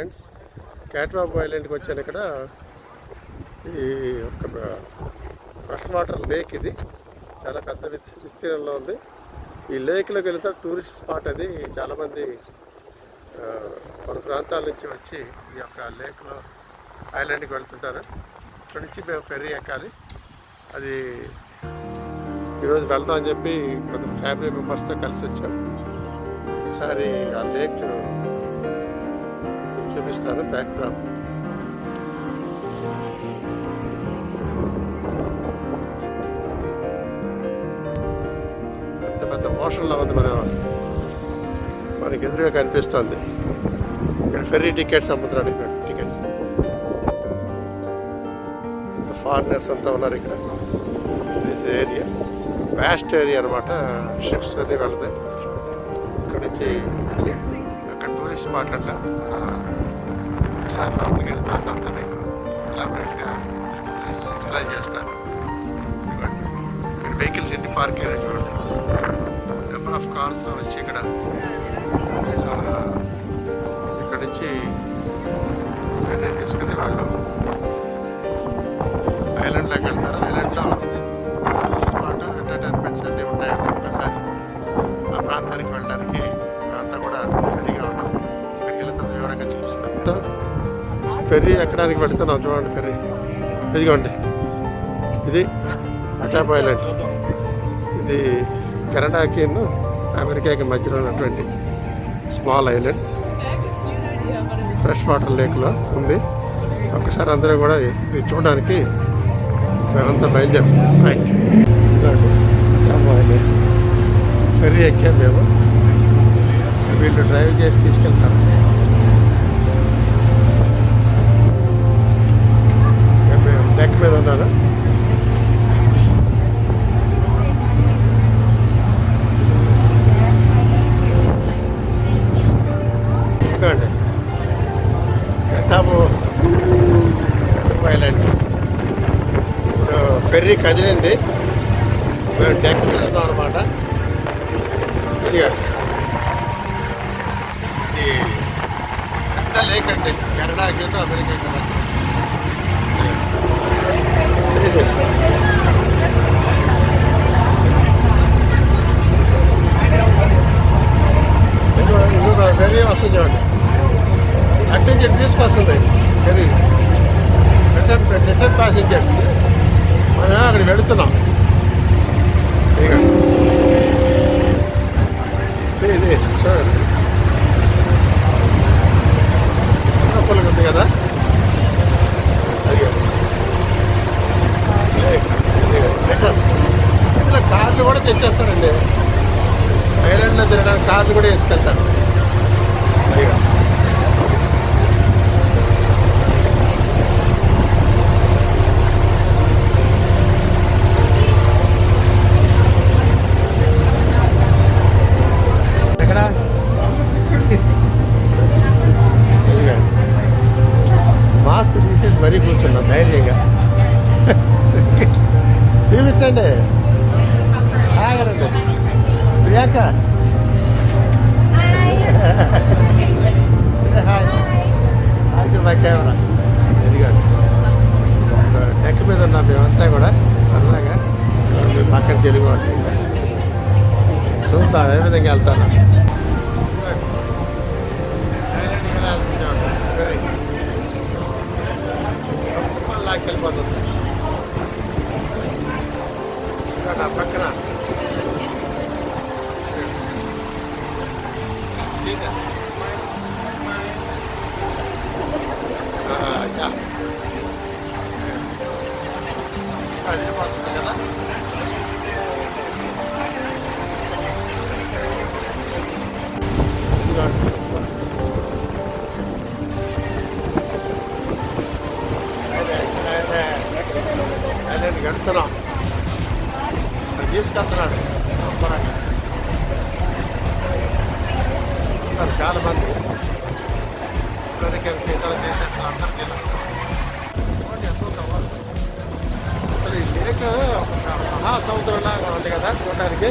Friends. క్యాట్వాబ్ ఐలాండ్కి వచ్చాను ఇక్కడ. ఈ ఒక ఫ్రెష్ వాటర్ లేక్ ఇది. చాలా పెద్ద విస్తీర్ణంలో ఉంది. ఈ లేక్లోకి వెళ్తే టూరిస్ట్ స్పాట్ అది. చాలామంది ఆ, పలు ప్రాంతాల నుంచి వచ్చి ఈ యొక్క లేక్లో ఐలాండ్కి వెళ్తుంటారు. ఇక్కడ నుంచి మేము ఫెర్రీ ఎక్కాలి. అది ఈరోజు వెళ్దాం అని చెప్పి కొంత ఫ్యామిలీ మెంబర్స్తో కలిసి వచ్చాం. ఈసారి ఆ లేక్ చూపిస్తాను బ్యాక్ డ్రాప్ పెద్ద పెద్ద మోషన్లో ఉంది మన మనకి ఎదురుగా కనిపిస్తుంది. ఇక్కడ ఫెర్రీ టికెట్స్ అమ్ముతున్నాడు ఇక్కడ టికెట్స్ ఫారినర్స్ అంతా ఉన్నారు ఇక్కడ. ఏరియా వ్యాస్ట్ ఏరియా అనమాట షిప్స్ అన్ని వెళ్తాయి. ఇక్కడ నుంచి వెళ్ళి మాట్లాడలే ఒకసారి లోపలికి వెళ్ళిన తర్వాత అంతా మీకు ఎలాబరేట్గా ఎక్స్ప్లెయిన్ చేస్తాను. ఇదిగోండి. ఇక్కడ వెహికల్స్ ఎన్ని పార్క్ అయినా చూడండి. నెంబర్ ఆఫ్ కార్స్ వచ్చి ఇక్కడ ఇక్కడ నుంచి వెనక్కి తీసుకునే వాళ్ళు. ఐలాండ్ లెక్క ఫెర్రీ ఎక్కడానికి పెడుతున్నాం చూడండి ఫెర్రీ. ఇదిగోండి. ఇది అటాప్ ఐలాండ్. ఇది కెనడాకి అమెరికాకి మధ్యలో ఉన్నటువంటి స్మాల్ ఐలాండ్. ఫ్రెష్ వాటర్ లేక్లో ఉంది. ఒకసారి అందరూ కూడా ఇది చూడడానికి మేమంతా బయలుదేరుతున్నాం. రైట్ ఫెర్రీ ఎక్కాం మేము. వీళ్ళు డ్రైవ్ చేసి తీసుకెళ్తారు మేము డెక్ మీద ఉన్నాను చూడండి టాపు ఐలాండ్ ఇప్పుడు ఫెర్రీ కదిలింది. మేము డెక్ వెళ్తాం అనమాట ఇది ఇది పెద్ద లేక్ అండి. కెనడాకి అమెరికాకి మధ్య. Serious. ఇంకో- వస్తుంది చూడండి అట్టించి తీసుకొస్తుంది. వెరీ రిటర్న్ రిటర్న్ ప్యాసింజర్స్ అక్కడ పెడుతున్నాం వెళుతున్నాం. ఇక ఇది చూడండి. లోపలికి ఉంది కదా? కార్లు కూడా తెచ్చేస్తారండి. ఐలాండ్లో తిరగడానికి కార్లు కూడా వేసుకెళ్తారు అయ్యో ఎక్కడ ఇదిగో. మాస్క్ తీసేసి మరీ కూర్చున్నాం ధైర్యంగా చూపించండి ఆగరండి ప్రియాంక. హాయ్. My camera. ఇదిగోండి డెక్ మీద ఉన్నాం మేమంతా కూడా సరదాగా పక్కన తెలుగు ఇంకా. చూద్దాం ఏ విధంగా వెళ్తాను వెళ్ళిపోతుంది ఇంకా నా తీసుకెళ్తున్నాడు. శుభ్రంగా. ఉన్నారు చాలా మంది అమెరికన్ ఇతర దేశాలు అందరూ తెలుస్తున్నారు ఎంతో కావాలి అసలు ఈ లేక ఒక మహాసముద్రంలాగా ఉంది కదా చూడడానికి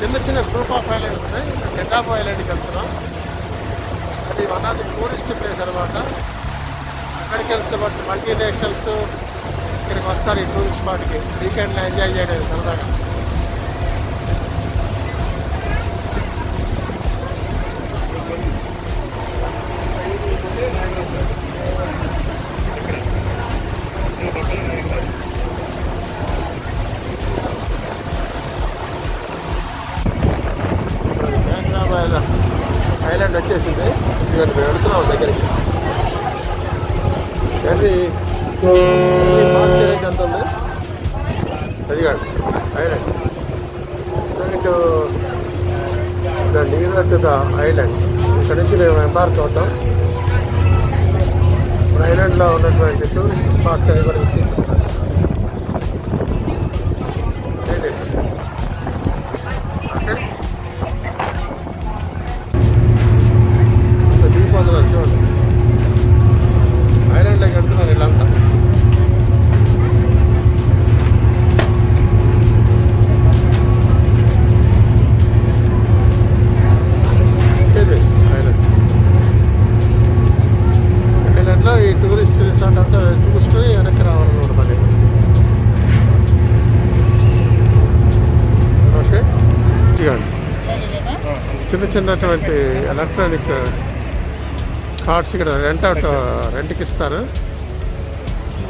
చిన్న చిన్న గ్రూప్ ఆఫ్ ఐలాండ్స్ ఉన్నాయి. హెడ్ ఆఫ్ ఐలాండ్కి వెళ్తున్నాం. అది one of the tourist place అనమాట అక్కడికి వెళ్తే బట్ మల్టీనేషనల్స్ ఇక్కడికి వస్తారు ఈ టూరిస్ట్ స్పాట్కి వీకెండ్లో ఎంజాయ్ చేయలేదు సరదాగా. ఐలాండ్ వచ్చేసింది. ఇక్కడ మేము వెళుతున్నాం దగ్గరికి. కానీ ఎంత ఉంది అది కాదు ఐలాండ్. ఇటు the near to the island ఇక్కడ నుంచి మేము ఎంబార్క్ అవుతాం ఐలాండ్లో ఉన్నటువంటి టూరిస్ట్ స్పాట్స్ అవి కూడా చిన్నటువంటి ఎలక్ట్రానిక్ కార్డ్స్ ఇక్కడ రెంట్ అవుట్ రెంట్కి ఇస్తారు.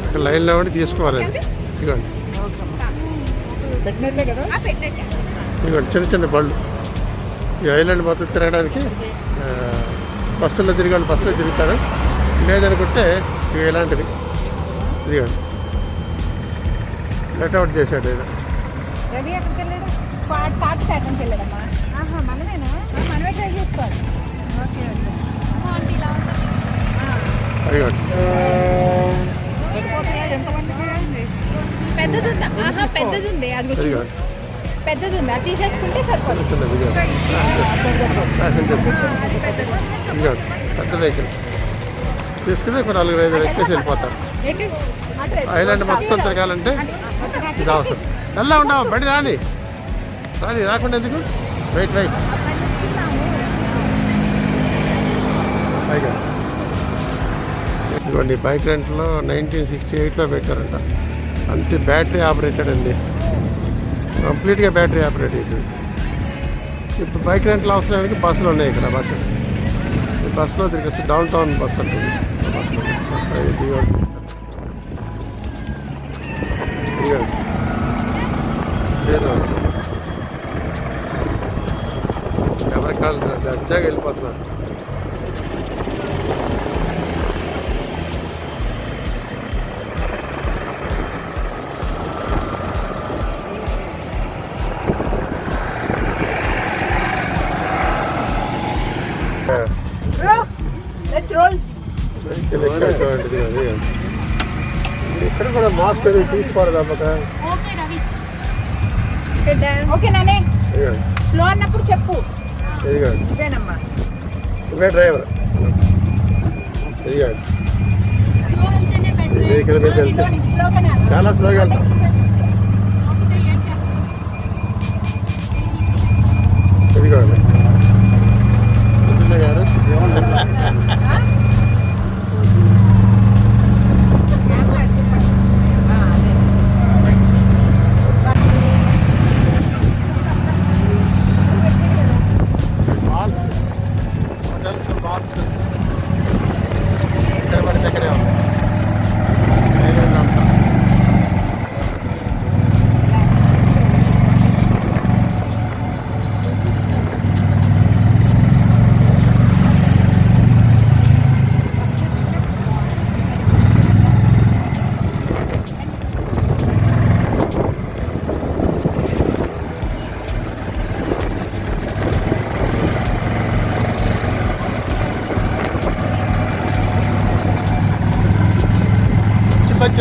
ఇక్కడ లైన్లో ఉండి తీసుకోవాలి. అది. ఇదిగోండి. ఇదిగోండి చిన్న చిన్న బళ్ళు. ఈ ఐలాండ్ మొత్తం తిరగడానికి బస్సుల్లో తిరగాలి బస్సులో తిరుగుతారు. లేదనుకుంటే ఇవి ఇలాంటివి. ఇదిగోండి. లెట్ అవుట్ చేశాడు ఇది రవి ఎక్కడికి వెళ్ళాడు? పాట పాట ఎక్కడికి వెళ్ళాడమ్మా. ఆహా మనమేనా? మనమే ట్రై చేసుకోవాలి ఓకే ఓకే ఇలా పెద్దది ఉందా ఆహా పెద్దది ఉంది అది పెద్దది తీసేసుకుంటే సరిపోతుంది పెద్ద వెహికల్ తీసుకుని ఒక నాలుగు ఐదు ఎక్కేసి వెళ్ళిపోతారు ఐలాండ్ మొత్తం తిరగాలంటే ఇది అవసరం ఎలా ఉన్నావు బండి రాని రాని రాకుండా ఎందుకు వెయిట్ వెయిట్ పైగా. ఇదిగోండి బైక్ రెంట్లో నైన్టీన్ సిక్స్టీ ఎయిట్లో పెట్టారంట. అంతే బ్యాటరీ ఆపరేటెడ్ అండి. కంప్లీట్గా బ్యాటరీ ఆపరేటెడ్ ఇప్పుడు బైక్ రెంట్లో అవసరానికి బస్సులు ఉన్నాయి ఇక్కడ బస్సు. ఈ బస్సులో తిరిగి డౌన్ టౌన్ బస్ ఉంటుంది ఎవరికి కాదు ఇదిగోండి. దర్జాగా వెళ్ళిపోతున్నారు. లెట్స్ రోల్ వెహికల్ ఎక్కటువంటిది అది ఇక్కడ కూడా మాస్క్ అది తీసుకోవాలి అమ్మక ఓకే రవి ఓకే నానే. ఇదిగోండి స్లో అన్నప్పుడు చెప్పు. ఇదేనమ్మా. ఇవే డ్రైవర్. ఇదిగోండి ఈ వెహికల్ మీద వెళ్తే. చాలా స్లోగా వెళ్తాం. ఇదిగోండి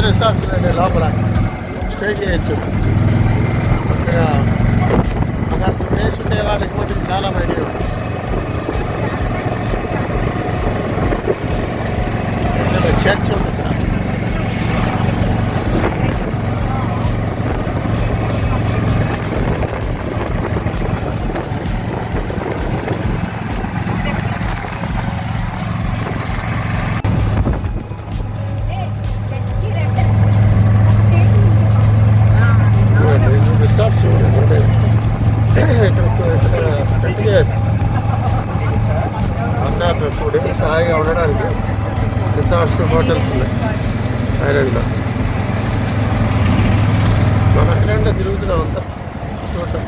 better stuff తిరుగుతున్నాం అంతా. చూడటం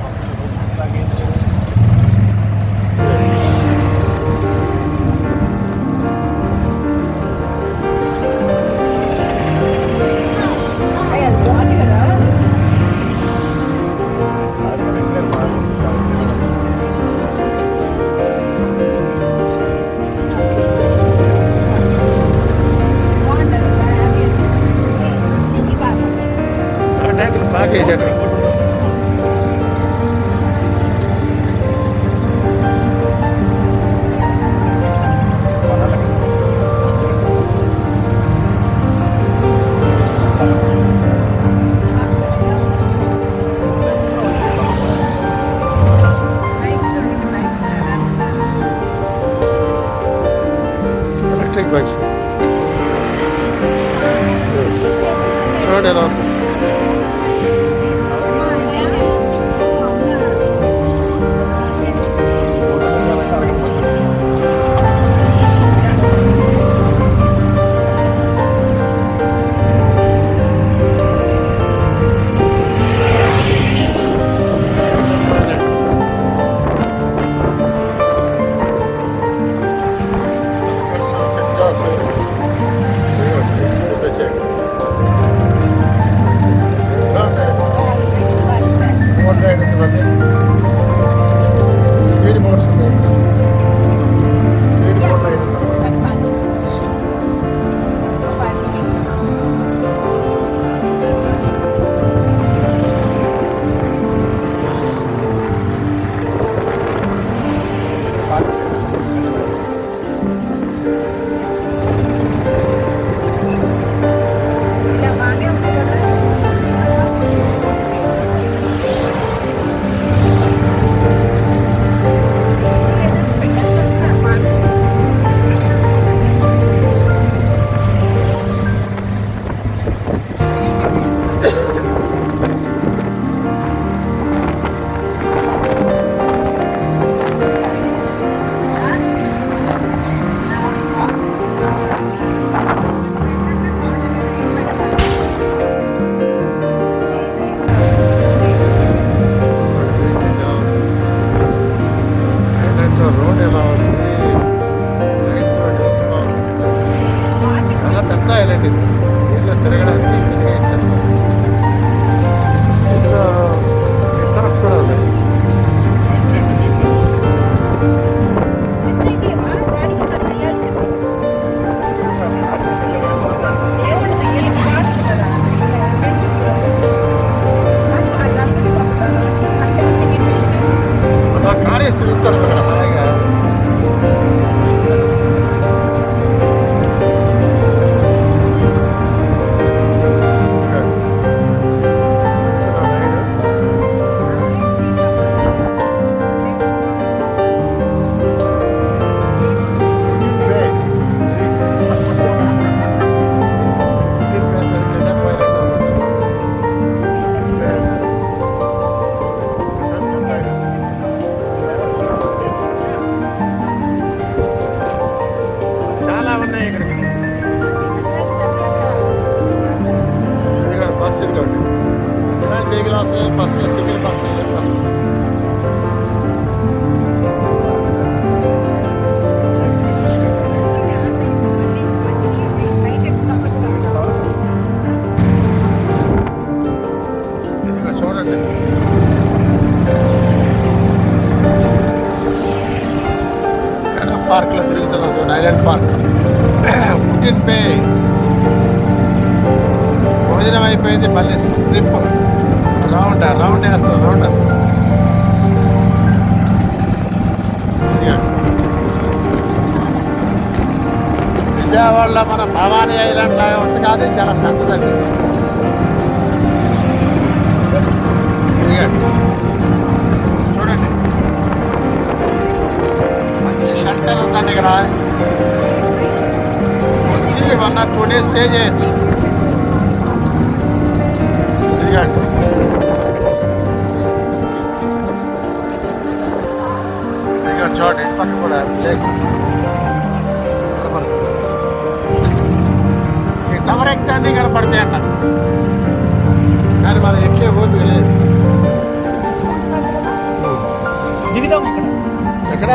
ఇలాంటి దిగులు వస్తాయి బస్సులు సివిల్ బస్సులు బస్సు ఇదిగో చూడండి పార్క్లో తిరుగుతున్నాం చూడండి ఐలాండ్ పార్క్ పుట్టిన్ పే భోజనం అయిపోయింది మళ్ళీ స్ట్రిప్ రౌండ్ రౌండ్ వేస్తాం రౌండ్ విజయవాడలో మన భవానీ ఐలాండ్ లాగా ఉంటుంది కాదు ఇది చాలా పెద్దదండి. ఇదిగోండి. చూడండి. మంచి షెల్టర్ ఉందండి ఇక్కడ వచ్చి one or two days stay చేయొచ్చు. ఇదిగోండి. చోట ఇంటి పక్క కూడా లేక టవర్ ఎక్కడానికి కనపడితే అన్న. కానీ మనం ఎక్కే ఓపిక లేదు. దిగుదాం ఎక్కడ?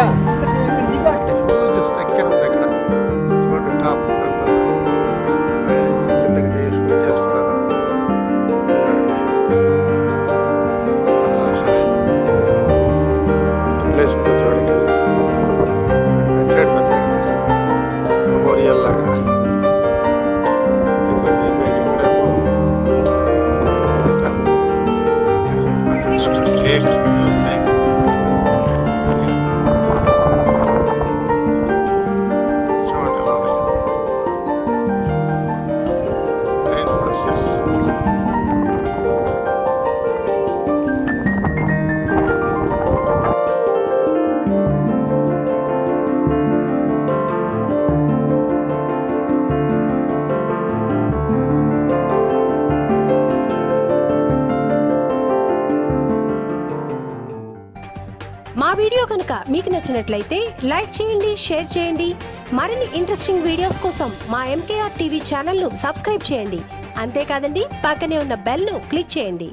నచ్చినట్లయితే లైక్ చేయండి షేర్ చేయండి. మరిన్ని ఇంట్రెస్టింగ్ వీడియోస్ కోసం మా ఎంకేఆర్ టీవీ ఛానల్ను సబ్స్క్రైబ్ చేయండి. అంతేకాదండి పక్కనే ఉన్న బెల్ను క్లిక్ చేయండి.